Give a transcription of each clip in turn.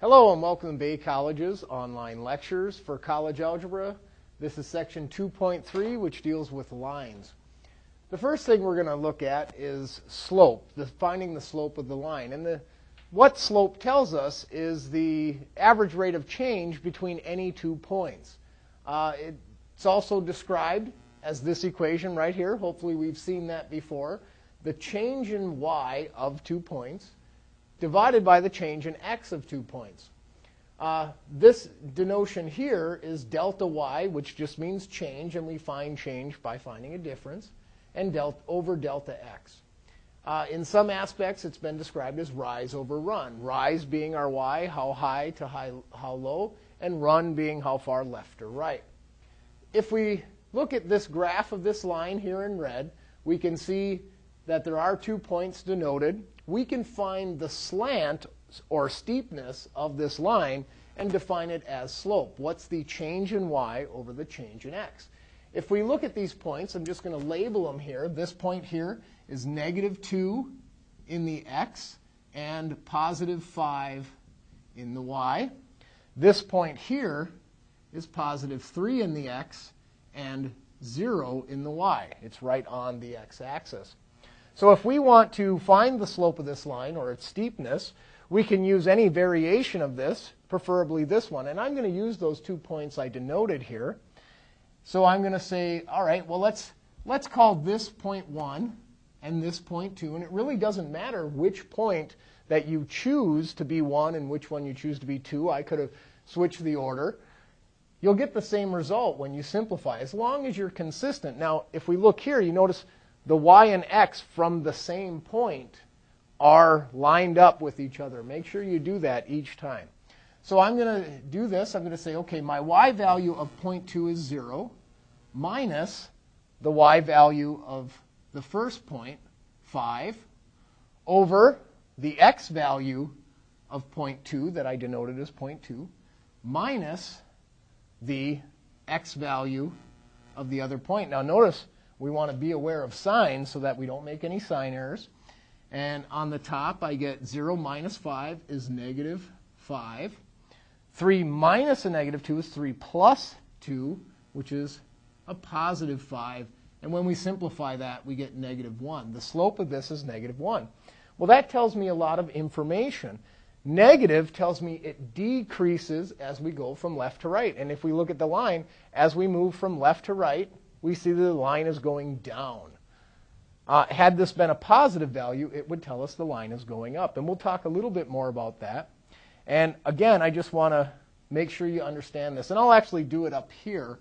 Hello and welcome to Bay College's online lectures for college algebra. This is section 2.3 which deals with lines. The first thing we're going to look at is slope, the, finding the slope of the line. And the, what slope tells us is the average rate of change between any two points. Uh, it's also described as this equation right here. Hopefully we've seen that before. The change in y of two points divided by the change in x of two points. Uh, this denotion here is delta y, which just means change, and we find change by finding a difference, and delta, over delta x. Uh, in some aspects, it's been described as rise over run. Rise being our y, how high to high, how low, and run being how far left or right. If we look at this graph of this line here in red, we can see that there are two points denoted. We can find the slant or steepness of this line and define it as slope. What's the change in y over the change in x? If we look at these points, I'm just going to label them here. This point here is negative 2 in the x and positive 5 in the y. This point here is positive 3 in the x and 0 in the y. It's right on the x-axis. So if we want to find the slope of this line or its steepness, we can use any variation of this, preferably this one. And I'm going to use those two points I denoted here. So I'm going to say, all right, well, let's, let's call this point 1 and this point 2. And it really doesn't matter which point that you choose to be 1 and which one you choose to be 2. I could have switched the order. You'll get the same result when you simplify, as long as you're consistent. Now, if we look here, you notice the y and x from the same point are lined up with each other. Make sure you do that each time. So I'm going to do this. I'm going to say, okay, my y value of 0.2 is 0 minus the y value of the first point, 5, over the x value of 0.2 that I denoted as 0.2 minus the x value of the other point. Now notice we want to be aware of signs so that we don't make any sign errors. And on the top, I get 0 minus 5 is negative 5. 3 minus a negative 2 is 3 plus 2, which is a positive 5. And when we simplify that, we get negative 1. The slope of this is negative 1. Well, that tells me a lot of information. Negative tells me it decreases as we go from left to right. And if we look at the line, as we move from left to right, we see that the line is going down. Uh, had this been a positive value, it would tell us the line is going up. And we'll talk a little bit more about that. And again, I just want to make sure you understand this. And I'll actually do it up here.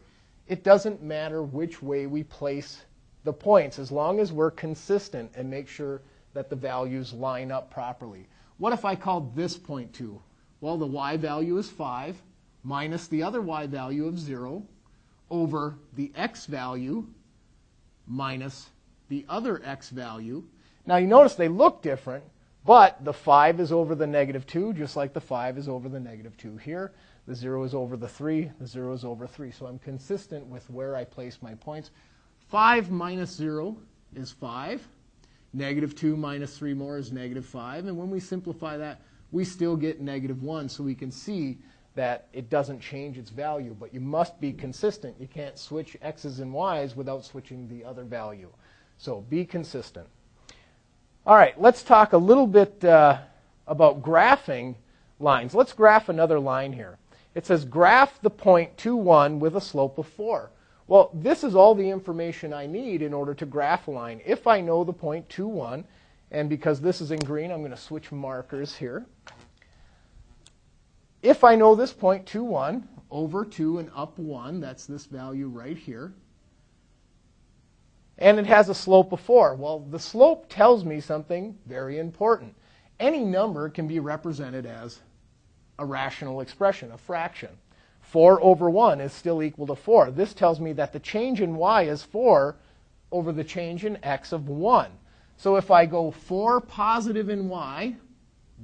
It doesn't matter which way we place the points, as long as we're consistent and make sure that the values line up properly. What if I called this point 2? Well, the y value is 5 minus the other y value of 0 over the x value minus the other x value. Now you notice they look different, but the 5 is over the negative 2, just like the 5 is over the negative 2 here. The 0 is over the 3, the 0 is over 3. So I'm consistent with where I place my points. 5 minus 0 is 5. Negative 2 minus 3 more is negative 5. And when we simplify that, we still get negative 1. So we can see that it doesn't change its value, but you must be consistent. You can't switch x's and y's without switching the other value. So be consistent. All right, let's talk a little bit uh, about graphing lines. Let's graph another line here. It says graph the point 2, 1 with a slope of 4. Well, this is all the information I need in order to graph a line. If I know the point 2, 1, and because this is in green, I'm going to switch markers here if I know this point 2, 1 over 2 and up 1, that's this value right here, and it has a slope of 4. Well, the slope tells me something very important. Any number can be represented as a rational expression, a fraction. 4 over 1 is still equal to 4. This tells me that the change in y is 4 over the change in x of 1. So if I go 4 positive in y,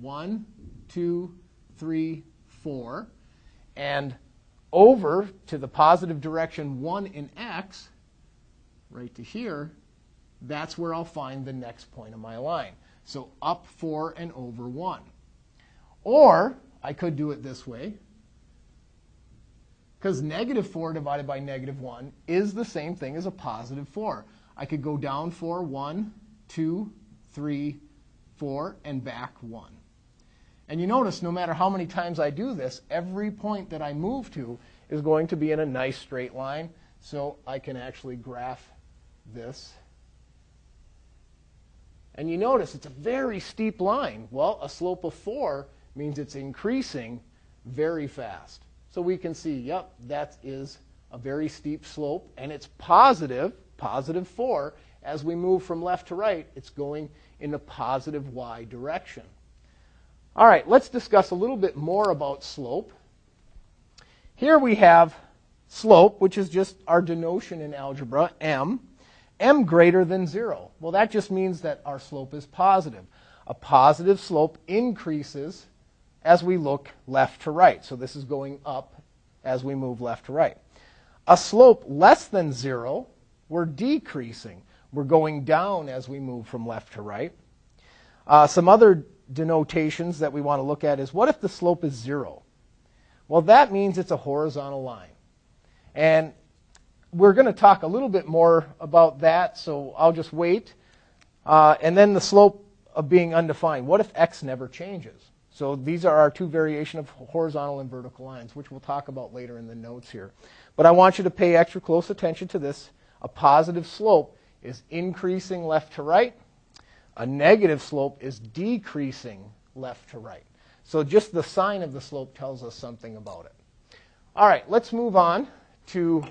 1, 2, 3, 4, and over to the positive direction 1 in x, right to here, that's where I'll find the next point of my line. So up 4 and over 1. Or I could do it this way. Because negative 4 divided by negative 1 is the same thing as a positive 4. I could go down 4, 1, 2, 3, 4, and back 1. And you notice no matter how many times I do this, every point that I move to is going to be in a nice straight line. So I can actually graph this. And you notice it's a very steep line. Well, a slope of 4 means it's increasing very fast. So we can see, yep, that is a very steep slope, and it's positive, positive 4. As we move from left to right, it's going in the positive y direction. All right, let's discuss a little bit more about slope. Here we have slope, which is just our denotation in algebra, m, m greater than 0. Well, that just means that our slope is positive. A positive slope increases as we look left to right. So this is going up as we move left to right. A slope less than 0, we're decreasing. We're going down as we move from left to right. Uh, some other denotations that we want to look at is what if the slope is 0? Well, that means it's a horizontal line. And we're going to talk a little bit more about that, so I'll just wait. Uh, and then the slope of being undefined. What if x never changes? So these are our two variation of horizontal and vertical lines, which we'll talk about later in the notes here. But I want you to pay extra close attention to this. A positive slope is increasing left to right. A negative slope is decreasing left to right. So just the sign of the slope tells us something about it. All right, let's move on to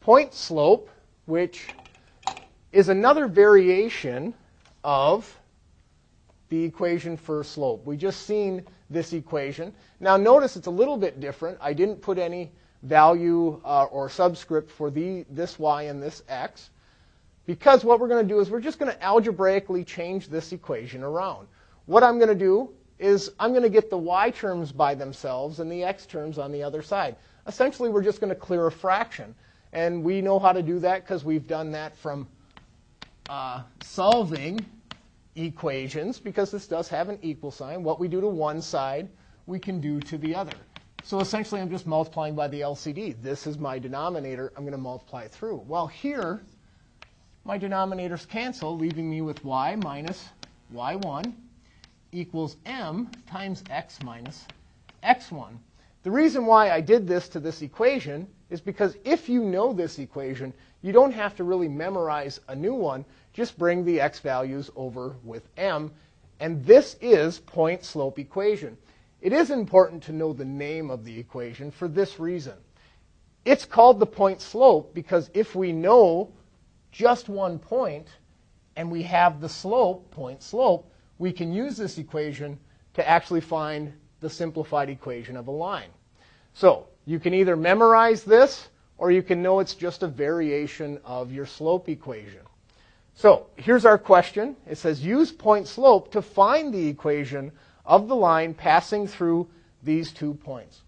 point slope, which is another variation of the equation for slope. We just seen this equation. Now notice it's a little bit different. I didn't put any value uh, or subscript for the, this y and this x because what we're going to do is we're just going to algebraically change this equation around. What I'm going to do is I'm going to get the y terms by themselves and the x terms on the other side. Essentially, we're just going to clear a fraction. And we know how to do that because we've done that from uh, solving equations, because this does have an equal sign. What we do to one side, we can do to the other. So essentially, I'm just multiplying by the LCD. This is my denominator. I'm going to multiply through. Well, here, my denominators cancel, leaving me with y minus y1 equals m times x minus x1. The reason why I did this to this equation is because if you know this equation, you don't have to really memorize a new one. Just bring the x values over with m. And this is point slope equation. It is important to know the name of the equation for this reason. It's called the point slope because if we know just one point and we have the slope, point slope, we can use this equation to actually find the simplified equation of a line. So you can either memorize this or you can know it's just a variation of your slope equation. So here's our question. It says use point slope to find the equation of the line passing through these two points.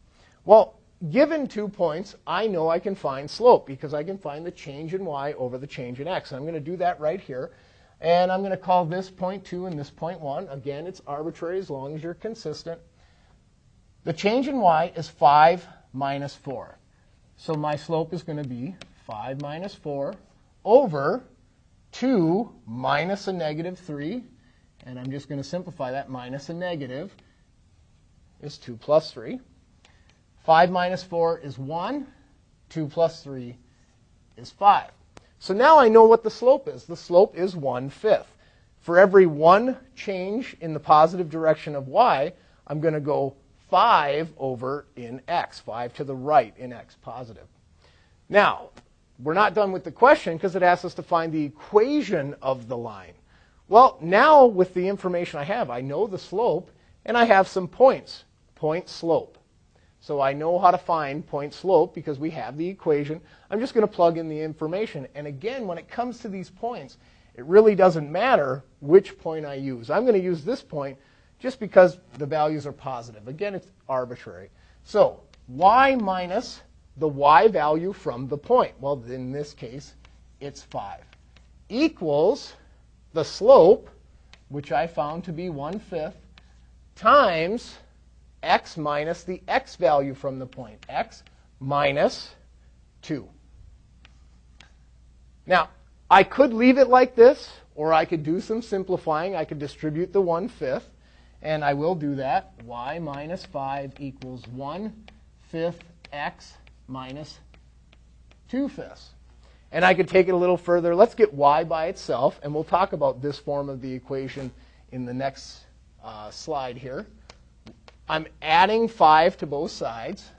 Well, given two points, I know I can find slope because I can find the change in y over the change in x. And I'm going to do that right here. And I'm going to call this point 2 and this point 1. Again, it's arbitrary as long as you're consistent. The change in y is 5 minus 4. So my slope is going to be 5 minus 4 over 2 minus a negative 3. And I'm just going to simplify that. Minus a negative is 2 plus 3. 5 minus 4 is 1. 2 plus 3 is 5. So now I know what the slope is. The slope is 1 fifth. For every one change in the positive direction of y, I'm going to go 5 over in x, 5 to the right in x, positive. Now, we're not done with the question because it asks us to find the equation of the line. Well, now with the information I have, I know the slope and I have some points, point slope. So I know how to find point slope because we have the equation. I'm just going to plug in the information. And again, when it comes to these points, it really doesn't matter which point I use. I'm going to use this point just because the values are positive. Again, it's arbitrary. So y minus the y value from the point. Well, in this case, it's 5. Equals the slope, which I found to be 1 fifth, times x minus the x value from the point, x minus 2. Now, I could leave it like this, or I could do some simplifying. I could distribute the 1 fifth, and I will do that. y minus 5 equals 1 fifth x minus 2 fifths. And I could take it a little further. Let's get y by itself, and we'll talk about this form of the equation in the next uh, slide here. I'm adding 5 to both sides.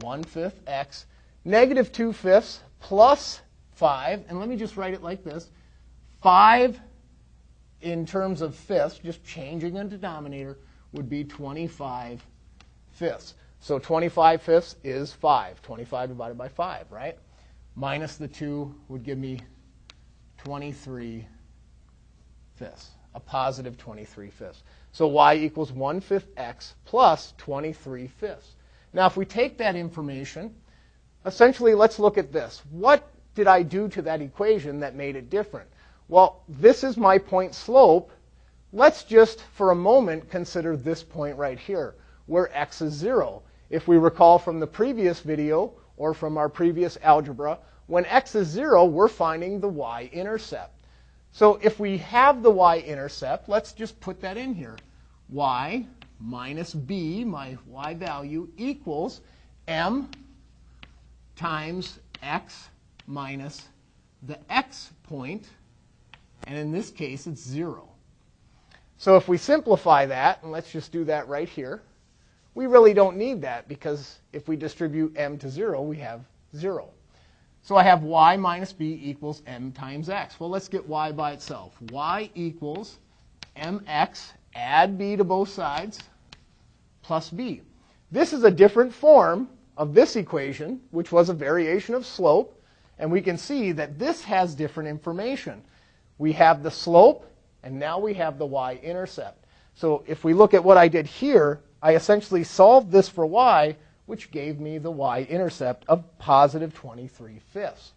1 fifth x. Negative 2 fifths plus 5. And let me just write it like this. 5 in terms of fifths, just changing a denominator, would be 25 fifths. So 25 fifths is 5. 25 divided by 5, right? minus the 2 would give me 23 fifths, a positive 23 fifths. So y equals 1 fifth x plus 23 fifths. Now, if we take that information, essentially, let's look at this. What did I do to that equation that made it different? Well, this is my point slope. Let's just, for a moment, consider this point right here, where x is 0. If we recall from the previous video, or from our previous algebra, when x is 0, we're finding the y-intercept. So if we have the y-intercept, let's just put that in here. Y minus b, my y value, equals m times x minus the x point, and in this case, it's 0. So if we simplify that, and let's just do that right here, we really don't need that because if we distribute m to 0, we have 0. So I have y minus b equals m times x. Well, let's get y by itself. y equals mx, add b to both sides, plus b. This is a different form of this equation, which was a variation of slope. And we can see that this has different information. We have the slope, and now we have the y-intercept. So if we look at what I did here, I essentially solved this for y, which gave me the y-intercept of positive 23 fifths.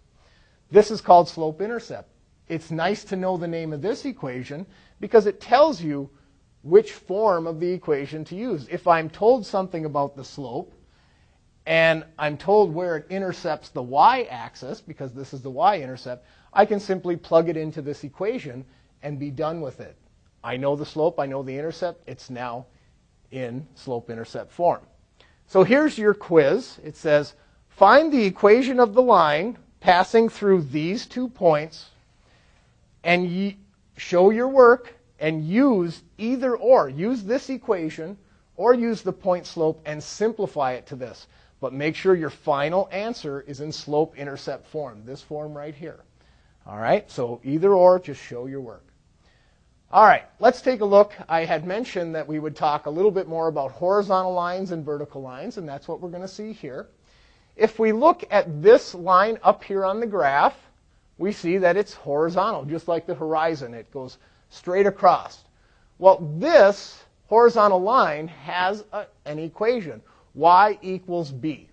This is called slope-intercept. It's nice to know the name of this equation because it tells you which form of the equation to use. If I'm told something about the slope, and I'm told where it intercepts the y-axis, because this is the y-intercept, I can simply plug it into this equation and be done with it. I know the slope, I know the intercept, it's now in slope-intercept form. So here's your quiz. It says, find the equation of the line passing through these two points and show your work and use either or. Use this equation or use the point slope and simplify it to this. But make sure your final answer is in slope-intercept form, this form right here. All right, so either or, just show your work. All right, let's take a look. I had mentioned that we would talk a little bit more about horizontal lines and vertical lines, and that's what we're going to see here. If we look at this line up here on the graph, we see that it's horizontal, just like the horizon. It goes straight across. Well, this horizontal line has a, an equation, y equals b.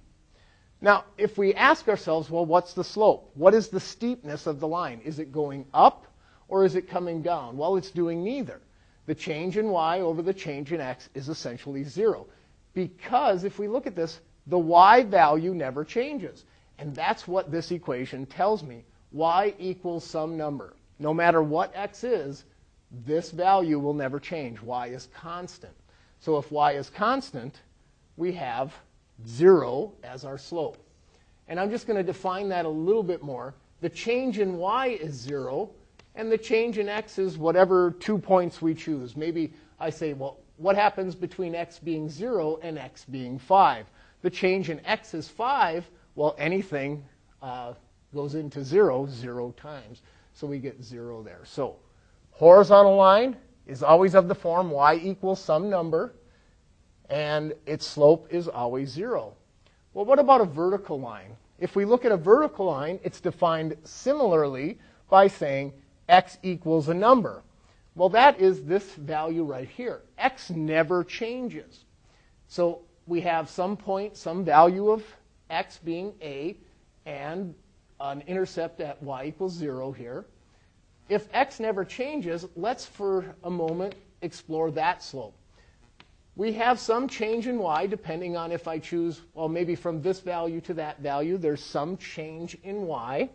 Now, if we ask ourselves, well, what's the slope? What is the steepness of the line? Is it going up or is it coming down? Well, it's doing neither. The change in y over the change in x is essentially zero. Because if we look at this, the y value never changes. And that's what this equation tells me. y equals some number. No matter what x is, this value will never change. y is constant. So if y is constant, we have 0 as our slope. And I'm just going to define that a little bit more. The change in y is 0 and the change in x is whatever two points we choose. Maybe I say, well, what happens between x being 0 and x being 5? The change in x is 5. Well, anything uh, goes into 0 0 times. So we get 0 there. So horizontal line is always of the form y equals some number, and its slope is always 0. Well, what about a vertical line? If we look at a vertical line, it's defined similarly by saying x equals a number. Well, that is this value right here. x never changes. So we have some point, some value of x being a, and an intercept at y equals 0 here. If x never changes, let's for a moment explore that slope. we have some change in y depending on if I choose, well, maybe from this value to that value, there's some change in y.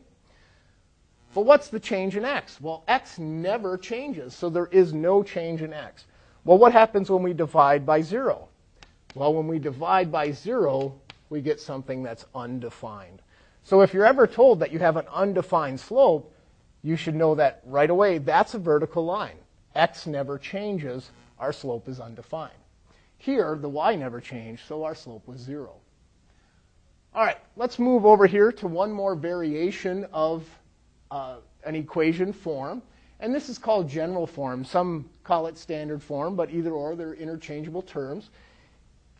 But what's the change in x? Well, x never changes, so there is no change in x. Well, what happens when we divide by 0? Well, when we divide by 0, we get something that's undefined. So if you're ever told that you have an undefined slope, you should know that right away that's a vertical line. x never changes, our slope is undefined. Here, the y never changed, so our slope was 0. All right, let's move over here to one more variation of uh, an equation form. And this is called general form. Some call it standard form, but either or, they're interchangeable terms.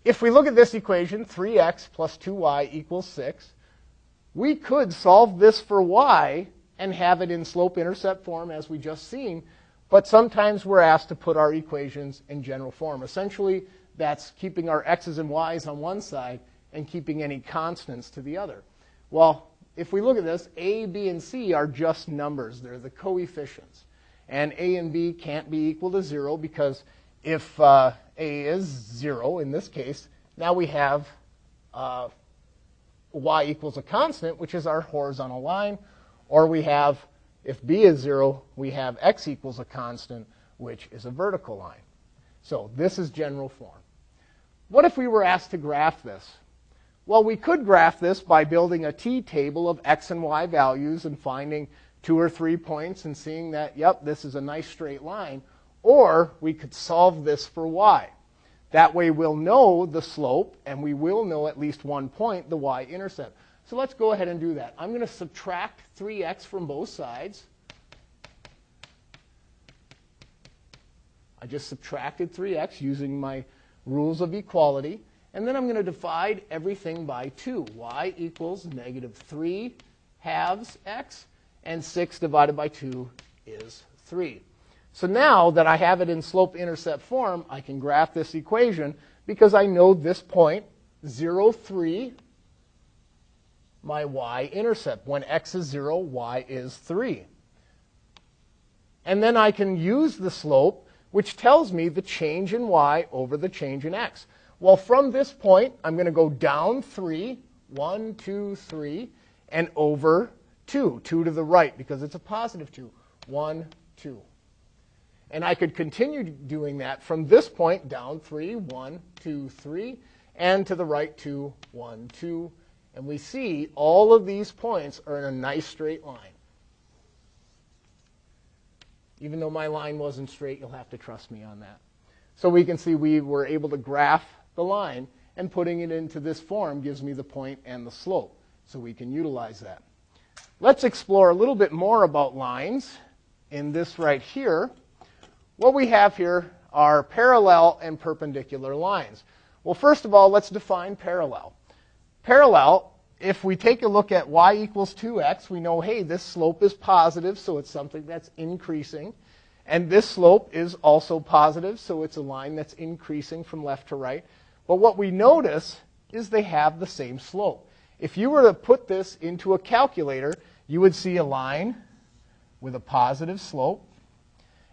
If we look at this equation, 3x plus 2y equals 6, we could solve this for y and have it in slope-intercept form as we just seen, but sometimes we're asked to put our equations in general form. Essentially, that's keeping our x's and y's on one side and keeping any constants to the other. Well, if we look at this, a, b, and c are just numbers. They're the coefficients. And a and b can't be equal to 0 because if uh, a is 0 in this case, now we have uh, y equals a constant, which is our horizontal line, or we have, if b is 0, we have x equals a constant, which is a vertical line. So this is general form. What if we were asked to graph this? Well, we could graph this by building a t-table of x and y values and finding two or three points and seeing that, yep, this is a nice straight line. Or we could solve this for y. That way we'll know the slope and we will know at least one point, the y-intercept. So let's go ahead and do that. I'm going to subtract 3x from both sides. I just subtracted 3x using my rules of equality. And then I'm going to divide everything by 2. y equals negative 3 halves x, and 6 divided by 2 is 3. So now that I have it in slope-intercept form, I can graph this equation because I know this point, 0, 3, my y-intercept. When x is 0, y is 3. And then I can use the slope which tells me the change in y over the change in x. Well, from this point, I'm going to go down 3, 1, 2, 3, and over 2, 2 to the right, because it's a positive 2, 1, 2. And I could continue doing that from this point down 3, 1, 2, 3, and to the right 2, 1, 2. And we see all of these points are in a nice straight line. Even though my line wasn't straight, you'll have to trust me on that. So we can see we were able to graph the line, and putting it into this form gives me the point and the slope. So we can utilize that. Let's explore a little bit more about lines in this right here. What we have here are parallel and perpendicular lines. Well, first of all, let's define parallel. Parallel if we take a look at y equals 2x, we know, hey, this slope is positive, so it's something that's increasing. And this slope is also positive, so it's a line that's increasing from left to right. But what we notice is they have the same slope. If you were to put this into a calculator, you would see a line with a positive slope,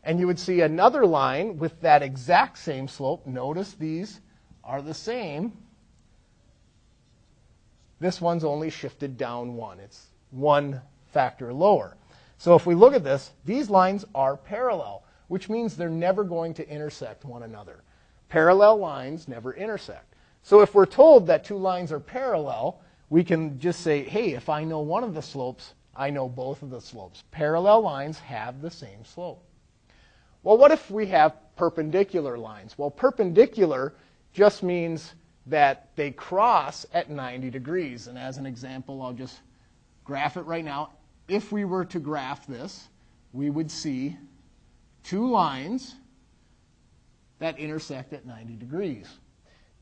and you would see another line with that exact same slope. Notice these are the same this one's only shifted down one. It's one factor lower. So if we look at this, these lines are parallel, which means they're never going to intersect one another. Parallel lines never intersect. So if we're told that two lines are parallel, we can just say, hey, if I know one of the slopes, I know both of the slopes. Parallel lines have the same slope. Well, what if we have perpendicular lines? Well, perpendicular just means that they cross at 90 degrees. And as an example, I'll just graph it right now. If we were to graph this, we would see two lines that intersect at 90 degrees.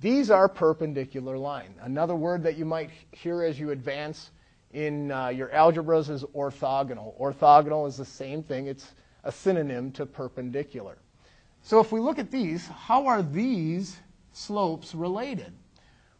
These are perpendicular line. Another word that you might hear as you advance in uh, your algebras is orthogonal. Orthogonal is the same thing. It's a synonym to perpendicular. So if we look at these, how are these slopes related?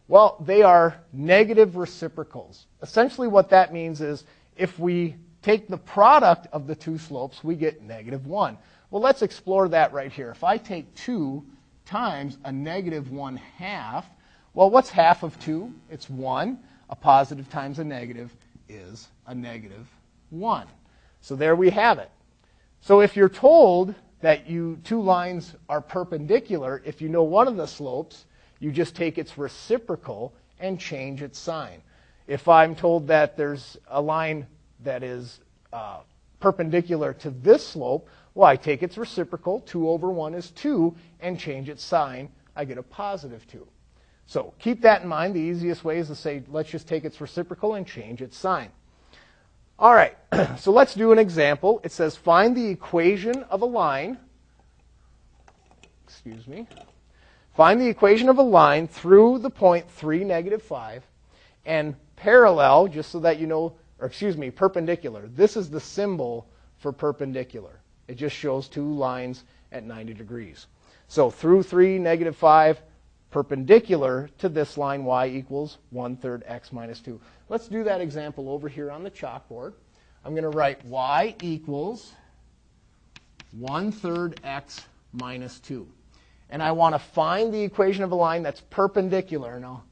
Well, they are negative reciprocals. Essentially, what that means is if we take the product of the two slopes, we get negative 1. Well, let's explore that right here. If I take 2 times a negative 1 half. Well, what's half of 2? It's 1. A positive times a negative is a negative 1. So there we have it. So if you're told that you two lines are perpendicular, if you know one of the slopes, you just take its reciprocal and change its sign. If I'm told that there's a line that is uh, perpendicular to this slope, well, I take its reciprocal, 2 over 1 is 2, and change its sign. I get a positive 2. So keep that in mind. The easiest way is to say, let's just take its reciprocal and change its sign. All right, so let's do an example. It says find the equation of a line. Excuse me. Find the equation of a line through the point 3, negative 5, and parallel, just so that you know, or excuse me, perpendicular. This is the symbol for perpendicular. It just shows two lines at 90 degrees. So through 3, negative 5, perpendicular to this line, y equals 1 third x minus 2. Let's do that example over here on the chalkboard. I'm going to write y equals 1 third x minus 2. And I want to find the equation of a line that's perpendicular. Now,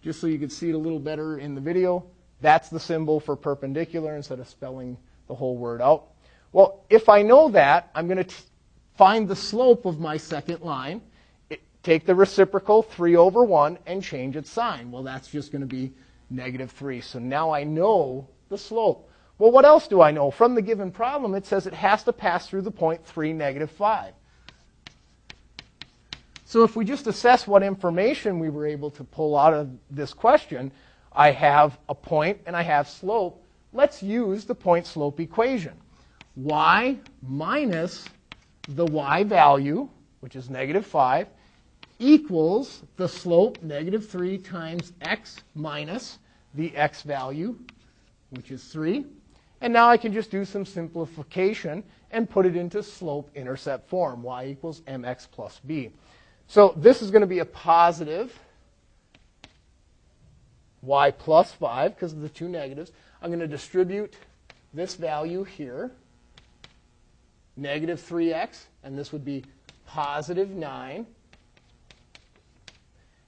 just so you can see it a little better in the video, that's the symbol for perpendicular instead of spelling the whole word out. Well, if I know that, I'm going to find the slope of my second line, take the reciprocal 3 over 1, and change its sign. Well, that's just going to be negative 3. So now I know the slope. Well, what else do I know? From the given problem, it says it has to pass through the point 3, negative 5. So if we just assess what information we were able to pull out of this question, I have a point and I have slope. Let's use the point slope equation. y minus the y value, which is negative 5, equals the slope, negative 3 times x minus the x value, which is 3. And now I can just do some simplification and put it into slope-intercept form, y equals mx plus b. So this is going to be a positive y plus 5 because of the two negatives. I'm going to distribute this value here, negative 3x, and this would be positive 9.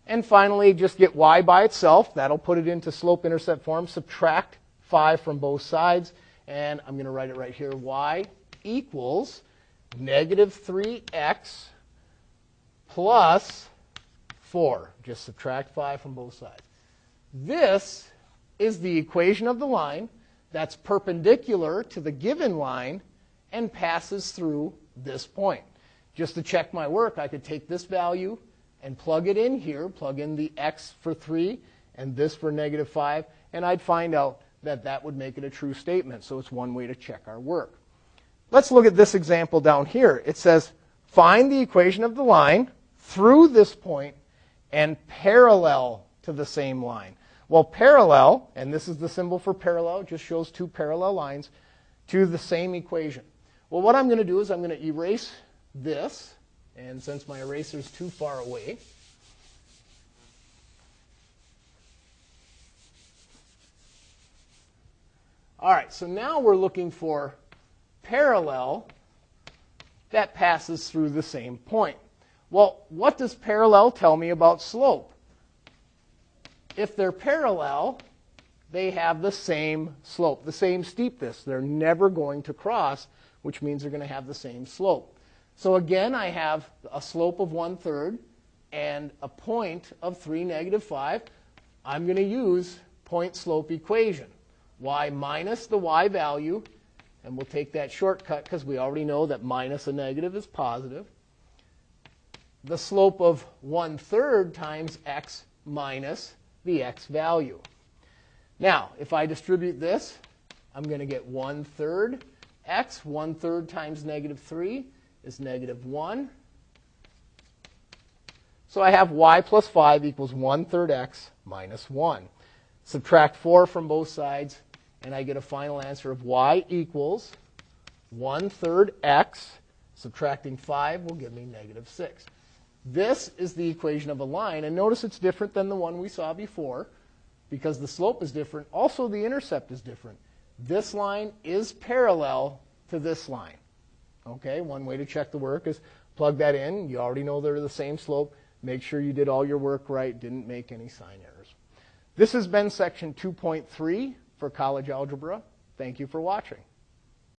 And finally, just get y by itself. That'll put it into slope-intercept form. Subtract 5 from both sides. And I'm going to write it right here. y equals negative 3x plus 4. Just subtract 5 from both sides. This is the equation of the line that's perpendicular to the given line and passes through this point. Just to check my work, I could take this value and plug it in here, plug in the x for 3 and this for negative 5, and I'd find out that that would make it a true statement. So it's one way to check our work. Let's look at this example down here. It says, find the equation of the line through this point and parallel to the same line. Well, parallel, and this is the symbol for parallel, just shows two parallel lines to the same equation. Well, what I'm going to do is I'm going to erase this, and since my eraser is too far away, all right, so now we're looking for parallel that passes through the same point. Well, what does parallel tell me about slope? If they're parallel, they have the same slope, the same steepness. They're never going to cross, which means they're going to have the same slope. So again, I have a slope of one third and a point of 3 negative 5. I'm going to use point slope equation. y minus the y value, and we'll take that shortcut because we already know that minus a negative is positive the slope of one third times x minus the x value. Now, if I distribute this, I'm going to get one third x. One third times negative 3 is negative 1. So I have y plus 5 equals 1 third x minus 1. Subtract 4 from both sides, and I get a final answer of y equals 1 third x. Subtracting 5 will give me negative 6. This is the equation of a line. And notice it's different than the one we saw before because the slope is different. Also, the intercept is different. This line is parallel to this line. Okay, one way to check the work is plug that in. You already know they're the same slope. Make sure you did all your work right, didn't make any sign errors. This has been section 2.3 for college algebra. Thank you for watching.